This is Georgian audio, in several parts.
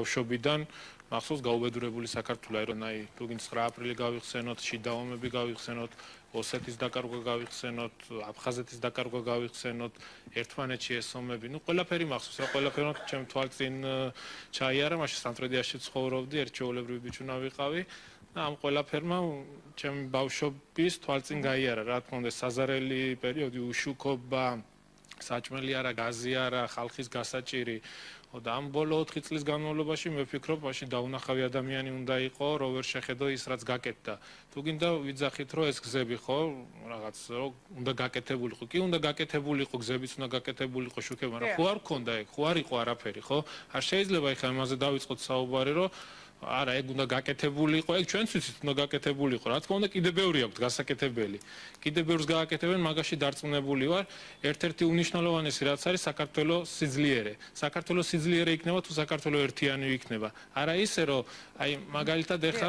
ბავშვობიდან მახსოვს გაუბედურებული საქართველო აირონაი თუგინ 9 აპრილი გავიხსენოთ, შიდა ომები გავიხსენოთ, ოსეთის დაკარგვა გავიხსენოთ, აფხაზეთის დაკარგვა გავიხსენოთ, ერთმანეთში ეს ომები, ну ყველაფერი მახსოვს, რა ყველაფერი ჩემ თვალწინ ჩაიარა, მაშინ სამტრედიაში ცხოვრობდი, ერთჩეულებრივი ბიჭუნა ვიყავი. ამ ყველაფერმა ჩემი ბავშვობის თვალწინ გაიარა, რა თქმა უნდა, საზარელი პერიოდი, უშუქობა, საჭმელი არა, გაზი არა, ხალხის გასაჭირი. და ამ ბოლო 4 წლის განმავლობაში მე ვფიქრობ, მაშინ დაუნახავი ადამიანი უნდა იყო, რო ვერ შეხედო ის, რაც გაკეთდა. თუ გინდა ვიძახით, რომ ეს გზები ხო, რაღაც რო უნდა გაკეთებულიყო. კი, უნდა გაკეთებულიყო, გზებიც უნდა გაკეთებულიყო, შუქება, მაგრამ ხო არ გქონდა ეგ, ხო არ იყო არაფერი, ხო? არ შეიძლება ეხლა ამაზე დავიწყოთ საუბარი, რომ არა, ეგ უნდა გაკეთებულიყო, ეგ ჩვენც ვიცით, უნდა გაკეთებულიყო. რა თქმა უნდა, კიდე ბევრი აქვს გასაკეთებელი. კიდე ბევრს გააკეთებენ, მაგაში დარწმუნებული ვარ. ერთ-ერთი უნიშნელოვანესი რაც არის საქართველოს სიძლიერე. საქართველოს სიძლიერე იქნება თუ საქართველოს ერთიანი იქნება. არა ისე, რომ აი მაგალითად ეხლა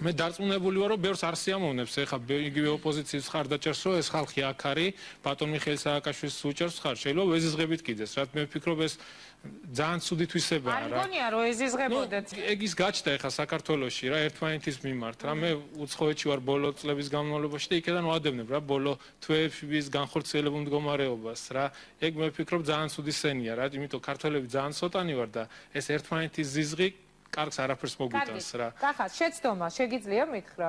მე დარწმუნებული ვარ, რომ ბევრს არ სიამოვნებს ეხლა იგივე ოპოზიციის ხარდაჭერს, რომ ეს ხალხი აქ არის, ბატონ მიხეილ სააკაშვილის უჭერს ხარ. შეიძლება ვეზიზღებით კიდეს, რა მე ვფიქრობ ეს ძალიან ცუდი თვისებაა რა. არ გონია რომ ეზიზღებოდეთ. ეგ ის გაჩნდა ეხლა საქართველოში რა ერთმანეთის მიმართ რა მე უცხოეთში ვარ ბოლო წლების განმავლობაში და იქიდან ვადევნებ რა ბოლო თვეების განხორციელებულ მდგომარეობას რა. ეგ მე ვფიქრობ ძალიან ცუდი სენია რა, იმიტომ ქართველები ძალიან ცოტანი ვარ და ეს ერთმანეთის ზიზღი კარგს არაფერს მოგვიტანს რა. კახა, შეცდომა, შეგიძლია მითხრა?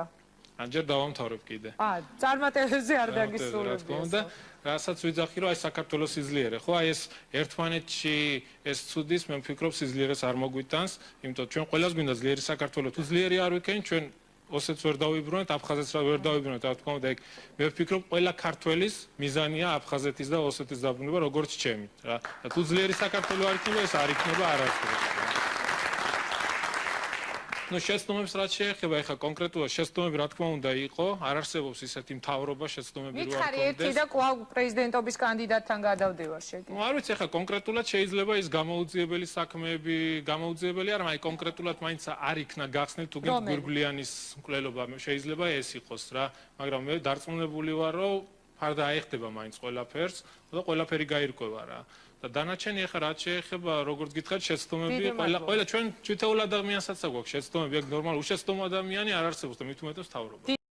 ანჯერ დავამთავრებ კიდე. აა, წარმატებებზე არ დაგისრულებდი. და რასაც ვიძახი, რომ აი საქართველოს სიძლიერე, ხო? აი ეს ერთმანეთში ეს ცუდის, მე ვფიქრობ, სიძლიერეს არ მოგვიტანს, იმიტომ ჩვენ ყველას გვინდა ძლიერი საქართველო. თუ ძლიერი არ ვიქენ, ჩვენ ოსეთს ვერ დავიბრუნოთ, აფხაზეთს ვერ დავიბრუნოთ, რა თქმა უნდა, ეგ მე ვფიქრობ, ყველა ქართველის მიზანია აფხაზეთის და ოსეთის დაბრუნება, როგორც ჩემი, რა. და თუ ძლიერი საქართველო არ იქნება, ეს არ იქნება არასდროს. ну შეცდომებს რაც შეეხება ეხა კონკრეტულად შეცდომები რა თქმა უნდა იყო არ არსებობს ისეთი მთავრობა შეცდომები რო არ კონდეს მითხარი ერთი და კვლავ პრეზიდენტობის კანდიდატთან გადავდივარ შეგი ну არ ვიცი ეხა კონკრეტულად შეიძლება ის გამოუძიებელი საქმეები გამოუძიებელი არა მაგრამ კონკრეტულად მაინც არ იქნა გახსნილ თუ გირგვლიანის მკვლელობა შეიძლება ეს იყოს რა მაგრამ მე დარწმუნებული ვარ რომ ფარდა აიხდება მაინც ყველაფერს და ყველაფერი გაირკვევა რა და დანარჩენი ახლა რაც შეეხება როგორც გითხარით შეცდომები ყველა ყველა ჩვენ თვითეულ ადამიანსაც აქვს შეცდომები. აქ ნორმალ უშეცდომ ადამიანი არ არსებობს და მით უმეტეს თავრობა